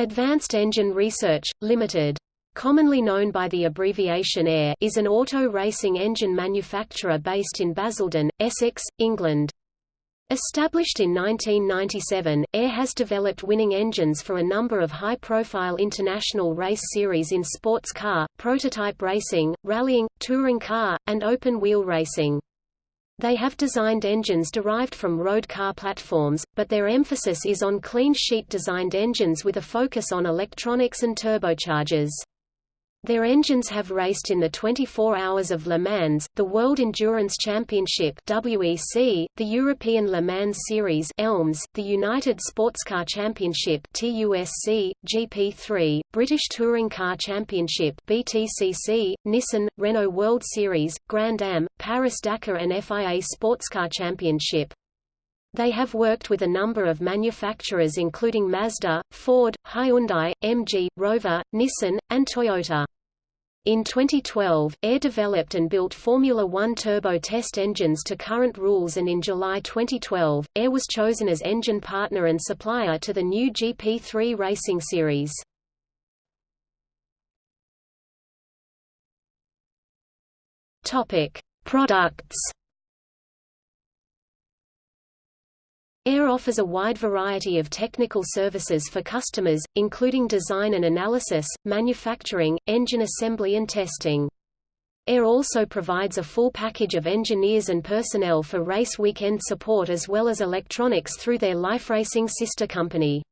Advanced Engine Research, Limited. Commonly known by the abbreviation AER is an auto racing engine manufacturer based in Basildon, Essex, England. Established in 1997, AER has developed winning engines for a number of high-profile international race series in sports car, prototype racing, rallying, touring car, and open-wheel racing. They have designed engines derived from road car platforms, but their emphasis is on clean sheet designed engines with a focus on electronics and turbochargers. Their engines have raced in the 24 Hours of Le Mans, the World Endurance Championship (WEC), the European Le Mans Series (ELMS), the United Sportscar Championship (TUSC), GP3, British Touring Car Championship (BTCC), Nissan, Renault World Series, Grand Am, Paris-Dakar and FIA Sportscar Championship. They have worked with a number of manufacturers including Mazda, Ford, Hyundai, MG, Rover, Nissan, and Toyota. In 2012, AER developed and built Formula One turbo test engines to current rules and in July 2012, AER was chosen as engine partner and supplier to the new GP3 racing series. Products AER offers a wide variety of technical services for customers, including design and analysis, manufacturing, engine assembly and testing. AER also provides a full package of engineers and personnel for race weekend support as well as electronics through their LifeRacing sister company.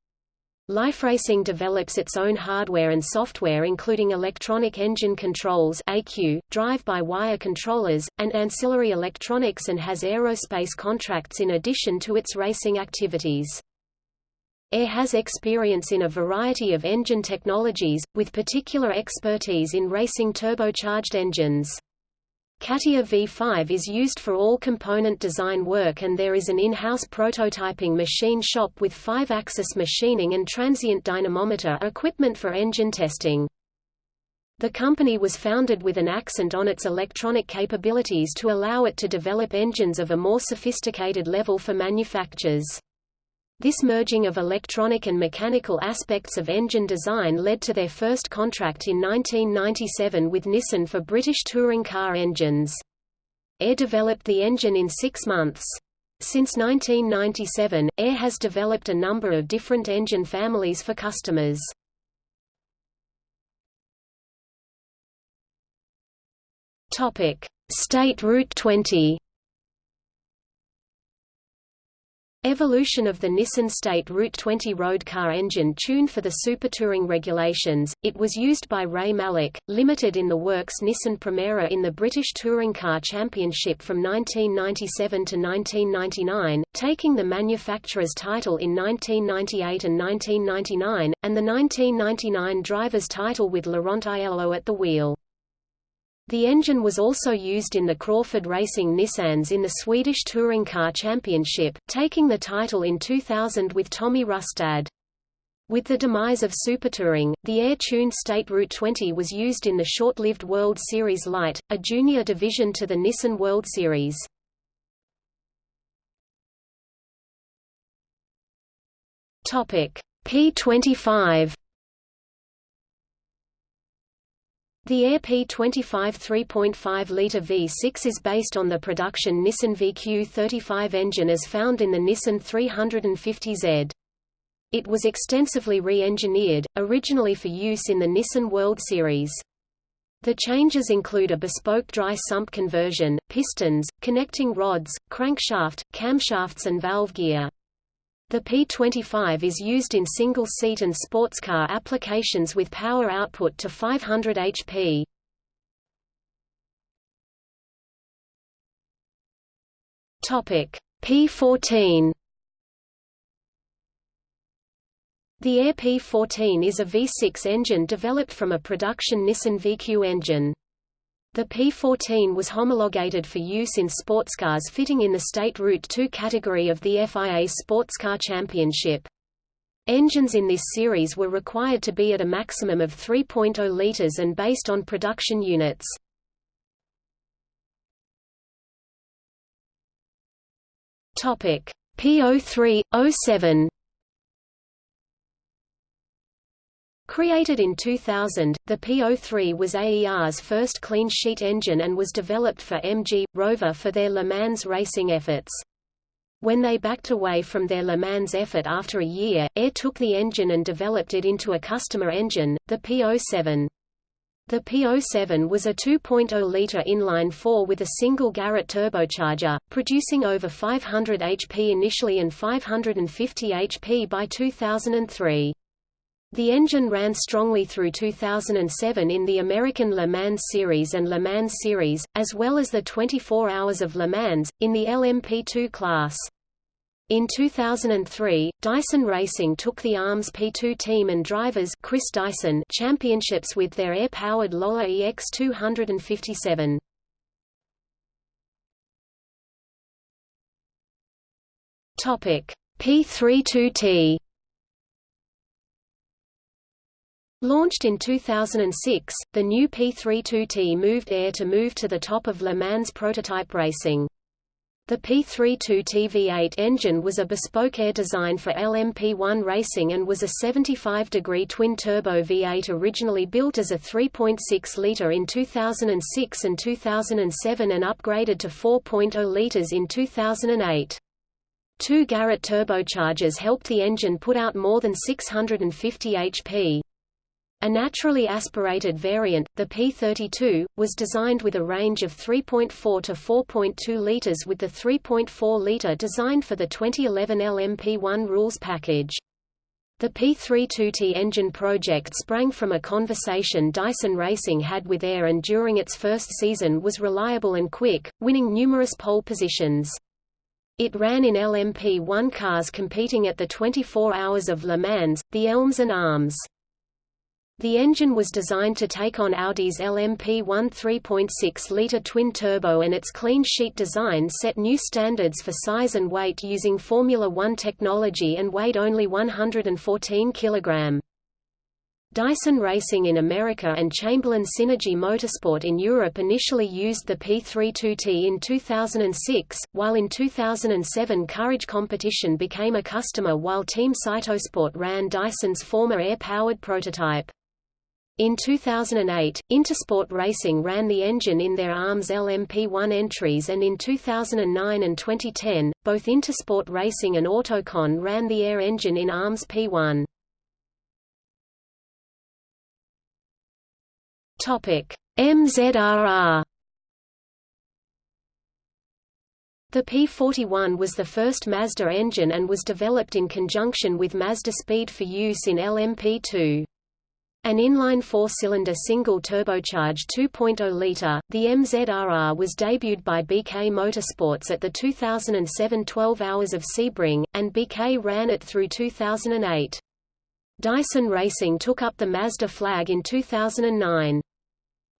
LifeRacing develops its own hardware and software including electronic engine controls AQ, drive-by-wire controllers, and ancillary electronics and has aerospace contracts in addition to its racing activities. AER has experience in a variety of engine technologies, with particular expertise in racing turbocharged engines. CATIA V5 is used for all component design work and there is an in-house prototyping machine shop with five-axis machining and transient dynamometer equipment for engine testing. The company was founded with an accent on its electronic capabilities to allow it to develop engines of a more sophisticated level for manufacturers. This merging of electronic and mechanical aspects of engine design led to their first contract in 1997 with Nissan for British touring car engines. AER developed the engine in six months. Since 1997, AER has developed a number of different engine families for customers. State Route 20 Evolution of the Nissan State Route 20 road car engine tuned for the Super Touring regulations, it was used by Ray Mallock, limited in the works Nissan Primera in the British Touring Car Championship from 1997 to 1999, taking the manufacturer's title in 1998 and 1999, and the 1999 driver's title with Laurent Aiello at the wheel. The engine was also used in the Crawford Racing Nissans in the Swedish Touring Car Championship, taking the title in 2000 with Tommy Rustad. With the demise of Supertouring, the AER-tuned State Route 20 was used in the short-lived World Series Light, a junior division to the Nissan World Series. P25 The AER P25 3.5-litre V6 is based on the production Nissan VQ35 engine as found in the Nissan 350Z. It was extensively re-engineered, originally for use in the Nissan World Series. The changes include a bespoke dry sump conversion, pistons, connecting rods, crankshaft, camshafts and valve gear. The P25 is used in single-seat and sports car applications with power output to 500 HP. Topic P14 The AER P14 is a V6 engine developed from a production Nissan VQ engine. The P14 was homologated for use in sportscars fitting in the State Route 2 category of the FIA Sportscar Championship. Engines in this series were required to be at a maximum of 3.0 litres and based on production units. P03, 07 Created in 2000, the P03 was AER's first clean sheet engine and was developed for MG, Rover for their Le Mans racing efforts. When they backed away from their Le Mans effort after a year, AER took the engine and developed it into a customer engine, the P07. The P07 was a 2.0-litre inline-four with a single Garrett turbocharger, producing over 500 HP initially and 550 HP by 2003. The engine ran strongly through 2007 in the American Le Mans Series and Le Mans Series, as well as the 24 Hours of Le Mans, in the LMP2 class. In 2003, Dyson Racing took the ALMS P2 team and drivers Chris Dyson championships with their AER-powered Lola EX257. Topic P32T Launched in 2006, the new P32T moved AER to move to the top of Le Mans prototype racing. The P32T V8 engine was a bespoke AER design for LMP1 racing and was a 75-degree twin-turbo V8 originally built as a 3.6-litre in 2006 and 2007 and upgraded to 4.0 litres in 2008. Two Garrett turbochargers helped the engine put out more than 650 HP. A naturally aspirated variant, the P32, was designed with a range of 3.4 to 4.2 litres with the 3.4 litre designed for the 2011 LMP1 rules package. The P32T engine project sprang from a conversation Dyson Racing had with AER and during its first season was reliable and quick, winning numerous pole positions. It ran in LMP1 cars competing at the 24 Hours of Le Mans, the Elms and ALMS. The engine was designed to take on Audi's LMP1 3.6-litre twin-turbo and its clean sheet design set new standards for size and weight using Formula One technology and weighed only 114 kg. Dyson Racing in America and Chamberlain Synergy Motorsport in Europe initially used the P32T in 2006, while in 2007 Courage Competition became a customer while Team Cytosport ran Dyson's former AER-powered prototype. In 2008, Intersport Racing ran the engine in their ALMS LMP1 entries and in 2009 and 2010, both Intersport Racing and Autocon ran the AER engine in ALMS P1. MZRR The P41 was the first Mazda engine and was developed in conjunction with Mazda Speed for use in LMP2. An inline four-cylinder single-turbocharged 2.0-litre, the MZRR was debuted by BK Motorsports at the 2007 12 Hours of Sebring, and BK ran it through 2008. Dyson Racing took up the Mazda flag in 2009.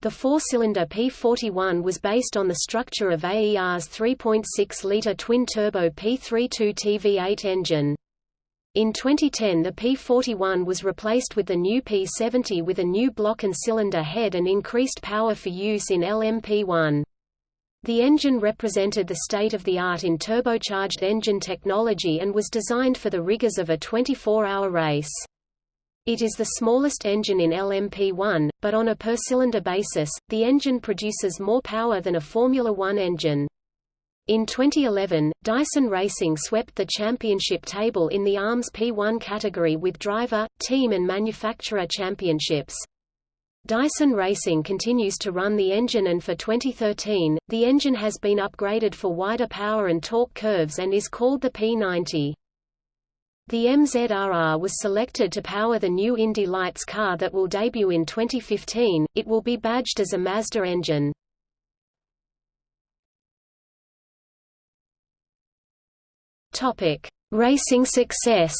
The four-cylinder P41 was based on the structure of AER's 3.6-litre twin-turbo P32 TV8 engine. In 2010 the P41 was replaced with the new P70 with a new block and cylinder head and increased power for use in LMP1. The engine represented the state-of-the-art in turbocharged engine technology and was designed for the rigors of a 24-hour race. It is the smallest engine in LMP1, but on a per-cylinder basis, the engine produces more power than a Formula One engine. In 2011, Dyson Racing swept the championship table in the ALMS P1 category with driver, team and manufacturer championships. Dyson Racing continues to run the engine and for 2013, the engine has been upgraded for wider power and torque curves and is called the P90. The MZRR was selected to power the new Indy Lights car that will debut in 2015, it will be badged as a Mazda engine. Topic: Racing success.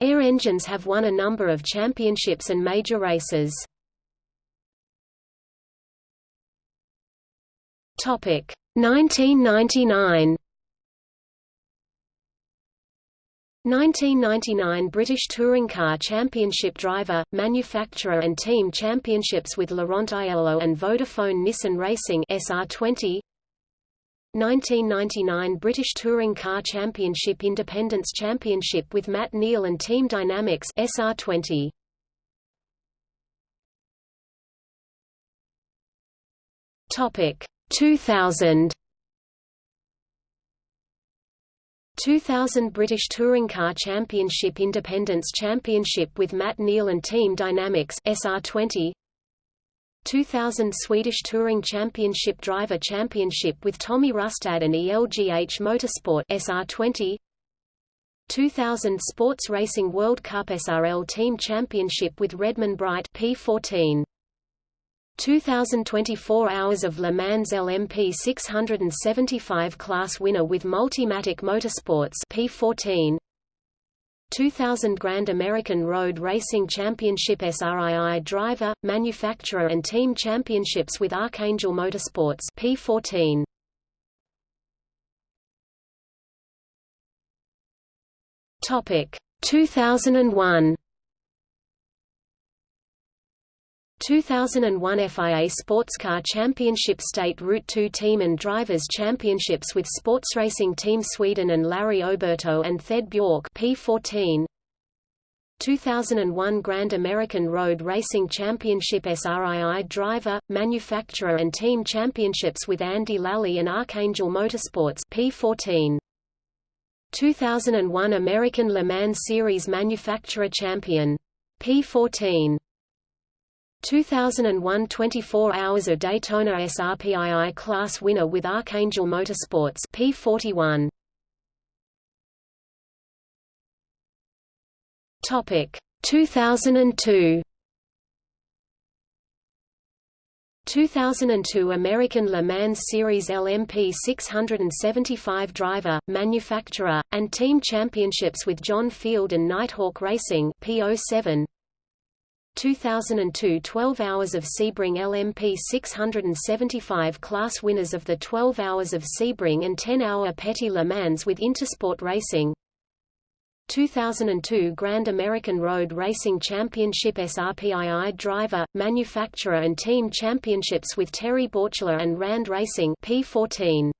AER engines have won a number of championships and major races. Topic: 1999. 1999 British Touring Car Championship driver, manufacturer and team championships with Laurent Aiello and Vodafone Nissan Racing SR20 1999 British Touring Car Championship Independence Championship with Matt Neal and Team Dynamics SR20 Topic 2000 2000 British Touring Car Championship Independence Championship with Matt Neal and Team Dynamics SR20 2000 Swedish Touring Championship Driver Championship with Tommy Rustad and ELGH Motorsport SR20 2000 Sports Racing World Cup SRL Team Championship with Redman Bright P14 2024 Hours of Le Mans LMP 675 class winner with Multimatic Motorsports P14 2000 Grand American Road Racing Championship SRII driver, manufacturer and team championships with Archangel Motorsports P14 Topic 2001 2001 FIA Sportscar Championship State Route 2 Team and Drivers Championships with Sports Racing Team Sweden and Larry Oberto and Thed Bjork P14 2001 Grand American Road Racing Championship SRII Driver, Manufacturer and Team Championships with Andy Lally and Archangel Motorsports P14 2001 American Le Mans Series Manufacturer Champion P14 2001 24 Hours of Daytona SRPII Class winner with Archangel Motorsports P41 Topic. 2002 2002 American Le Mans Series LMP 675 driver, manufacturer, and team championships with John Field and Nighthawk Racing P07 2002 12 Hours of Sebring LMP 675 class winners of the 12 Hours of Sebring and 10-hour Petit Le Mans with Intersport Racing. 2002 Grand American Road Racing Championship SRPII driver, manufacturer and team championships with Terry Borcheller and Rand Racing P14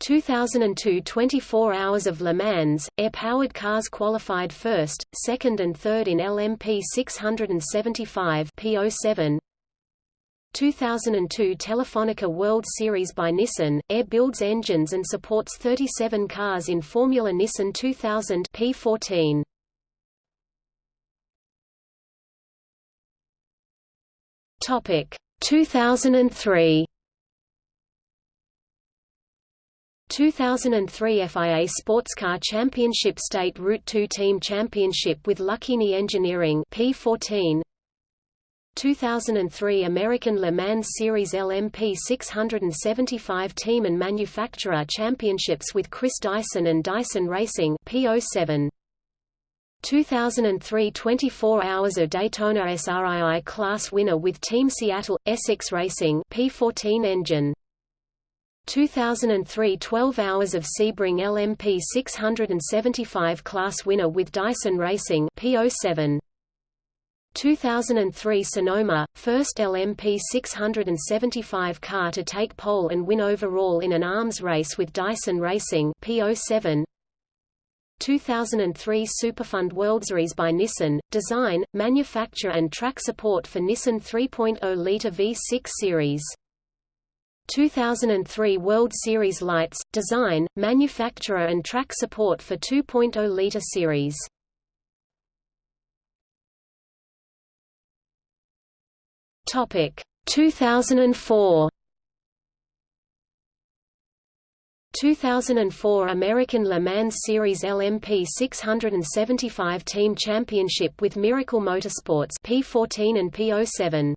2002 24 Hours of Le Mans, AER-powered cars qualified first, second and third in LMP 675 P07 2002 Telefonica World Series by Nissan, AER builds engines and supports 37 cars in Formula Nissan 2000 P14 Topic 2003 2003 FIA Sportscar Championship State Route 2 Team Championship with Lucchini Engineering P14 2003 American Le Mans Series LMP 675 Team and Manufacturer Championships with Chris Dyson and Dyson Racing P07 2003 24 Hours of Daytona SRII Class winner with Team Seattle, Essex Racing P14 engine 2003 12 Hours of Sebring LMP 675 Class winner with Dyson Racing P07 2003 Sonoma, first LMP 675 car to take pole and win overall in an ALMS race with Dyson Racing P07 2003 Superfund World Series by Nissan, design, manufacture and track support for Nissan 3.0-litre V6 series 2003 World Series Lights, design, manufacturer and track support for 2.0-litre series. Topic 2004 2004 American Le Mans Series LMP 675 Team Championship with Miracle Motorsports P14 and P07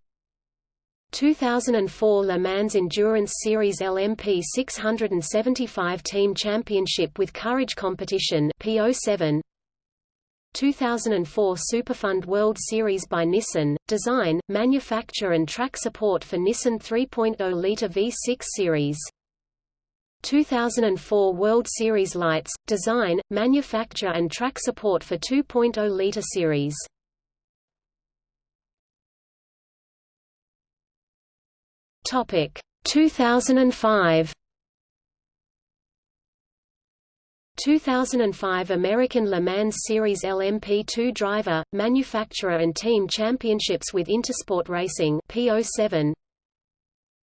2004 Le Mans Endurance Series LMP 675 Team Championship with Courage Competition P07 2004 Superfund World Series by Nissan, design, manufacture and track support for Nissan 3.0-litre V6 series. 2004 World Series Lights, design, manufacture and track support for 2.0-litre series. Topic. 2005 2005 American Le Mans Series LMP2 driver, manufacturer and team championships with Intersport Racing P07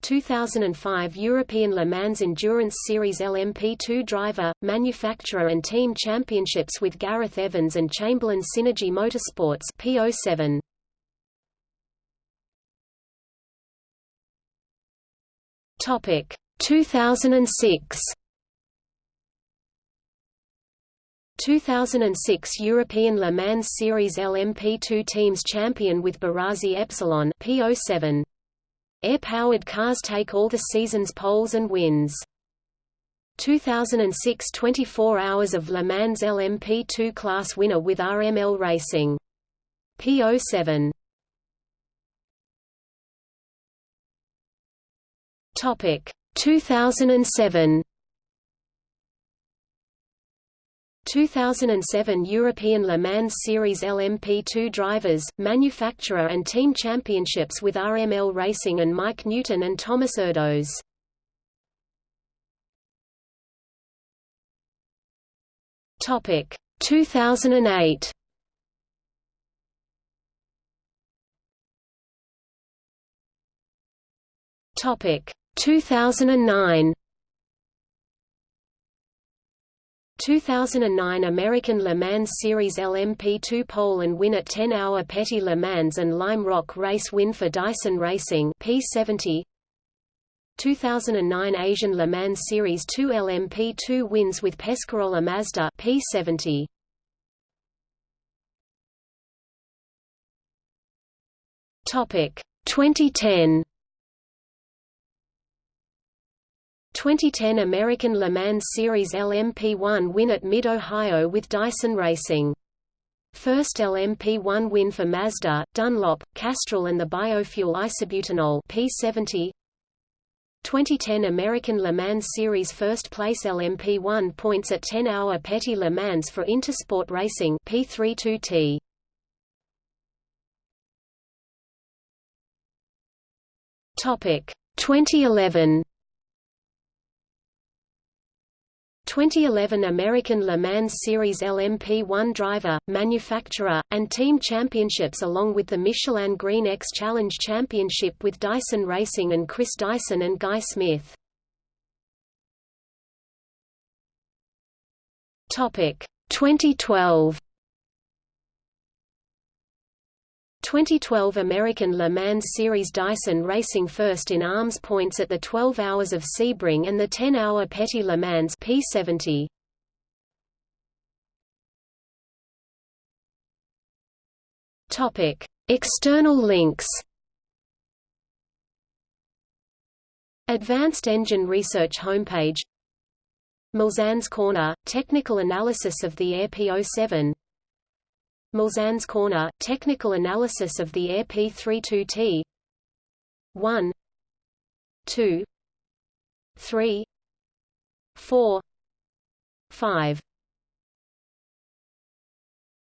2005 European Le Mans Endurance Series LMP2 driver, manufacturer and team championships with Gareth Evans and Chamberlain Synergy Motorsports P07 Topic 2006 2006 European Le Mans Series LMP2 Teams Champion with Barazi Epsilon P07. AER-powered cars take all the season's poles and wins. 2006 24 Hours of Le Mans LMP2 class winner with RML Racing. P07. Topic. 2007 2007 European Le Mans Series LMP2 drivers, manufacturer and team championships with RML Racing and Mike Newton and Thomas Erdos. Topic. 2008 Topic 2009 2009 American Le Mans Series LMP2 pole and win at 10-hour Petit Le Mans and Lime Rock race win for Dyson Racing P70 2009 Asian Le Mans Series 2 LMP2 wins with Pescarolo Mazda P70 Topic 2010 2010 American Le Mans Series LMP1 win at Mid-Ohio with Dyson Racing. First LMP1 win for Mazda, Dunlop, Castrol and the biofuel isobutanol P70 2010 American Le Mans Series first place LMP1 points at 10-hour Petit Le Mans for Intersport Racing P32T. Topic 2011 2011 American Le Mans Series LMP1 driver, manufacturer, and team championships along with the Michelin Green X Challenge Championship with Dyson Racing and Chris Dyson and Guy Smith. Topic 2012 2012 American Le Mans Series Dyson Racing first in ALMS points at the 12 Hours of Sebring and the 10-hour Petit Le Mans P70. Topic: External links. Advanced Engine Research homepage Mulsanne's Corner – Technical analysis of the AER P07 Mulsanne's Corner – Technical analysis of the AER P32T 1 2 3 4 5